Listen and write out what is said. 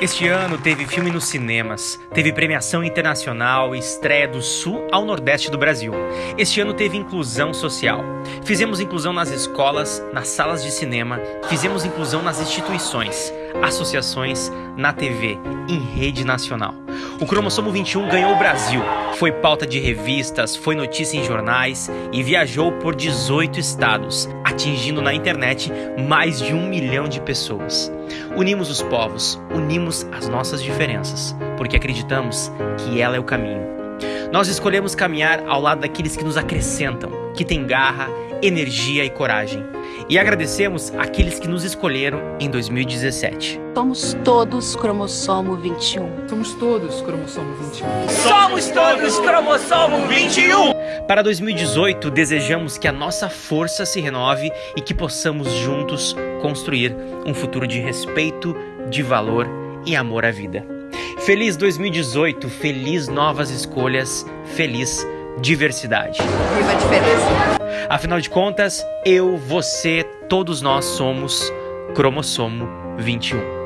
Este ano teve filme nos cinemas, teve premiação internacional e estreia do sul ao nordeste do Brasil. Este ano teve inclusão social. Fizemos inclusão nas escolas, nas salas de cinema, fizemos inclusão nas instituições, associações, na TV, em rede nacional. O Cromossomo 21 ganhou o Brasil, foi pauta de revistas, foi notícia em jornais e viajou por 18 estados, atingindo na internet mais de um milhão de pessoas. Unimos os povos, unimos as nossas diferenças, porque acreditamos que ela é o caminho. Nós escolhemos caminhar ao lado daqueles que nos acrescentam, que têm garra, energia e coragem. E agradecemos aqueles que nos escolheram em 2017. Somos todos cromossomo 21. Somos todos cromossomo 21. Somos todos cromossomo 21. Para 2018, desejamos que a nossa força se renove e que possamos juntos construir um futuro de respeito, de valor e amor à vida. Feliz 2018, feliz novas escolhas, feliz diversidade. Viva a diferença. Afinal de contas, eu, você, todos nós somos cromossomo 21.